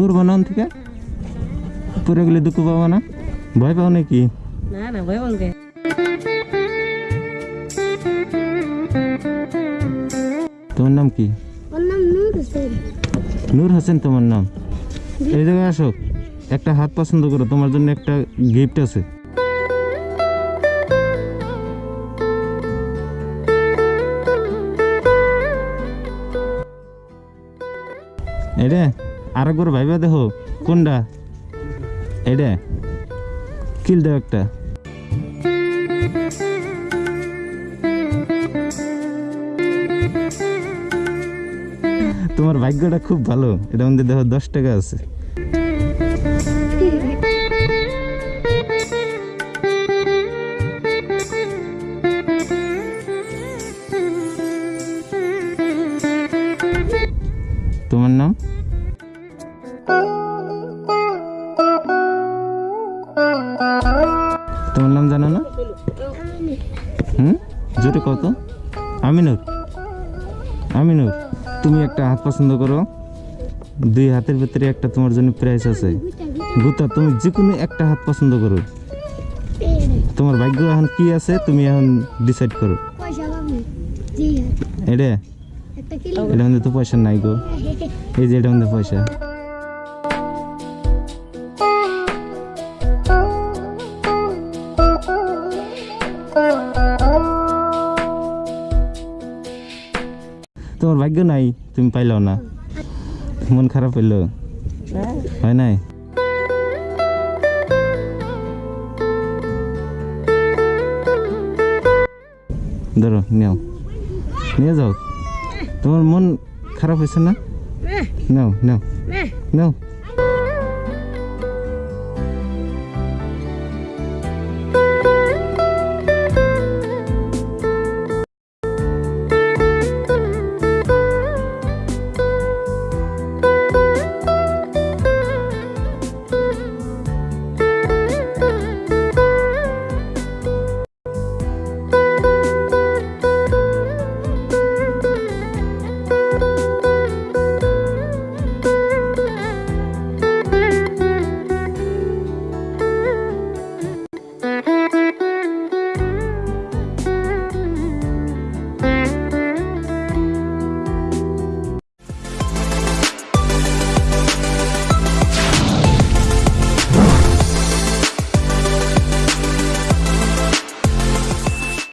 না ওন থেকে পরে গেলে দুঃখ পাবো না ভয় পাও নাকি না না ভয় বলকে তোমার নাম কি ওর নাম নূর হোসেন নূর হোসেন তোমার নাম এই জায়গায় আসো। একটা হাত পছন্দ করো তোমার জন্য একটা গিফট আছে। এরে আর একবার ভাইবা দেখো, কোনটা? এটা কিল দাও একটা। তোমার ভাগ্যটা খুব ভালো, এটা মধ্যে দেখো দশ টাকা আছে। তোমার নাম? তোমার নাম জানো না? হুম? জোরে কত আমিনুর। আমিনুর, তুমি একটা হাত পছন্দ করো। দুই হাতের ভিতরে একটা তোমার জন্য প্রাইস আছে। গুতা তুমি যে কোনো একটা হাত পছন্দ করো। তোমার ভাগ্য এখন কি আছে, তুমি এখন ডিসাইড করো। এটা? এটা মধ্যে তো পয়সা নাই গো। এই যে এটা মধ্যে পয়সা। তোমার ভাগ্য নাই তুমি পাইলাও না। মন খারাপ হইল। হয় নাই? ধরো নেও। নিয়ে যাও। তোমার মন খারাপ হয়েছে না? নাও নাও। নাও।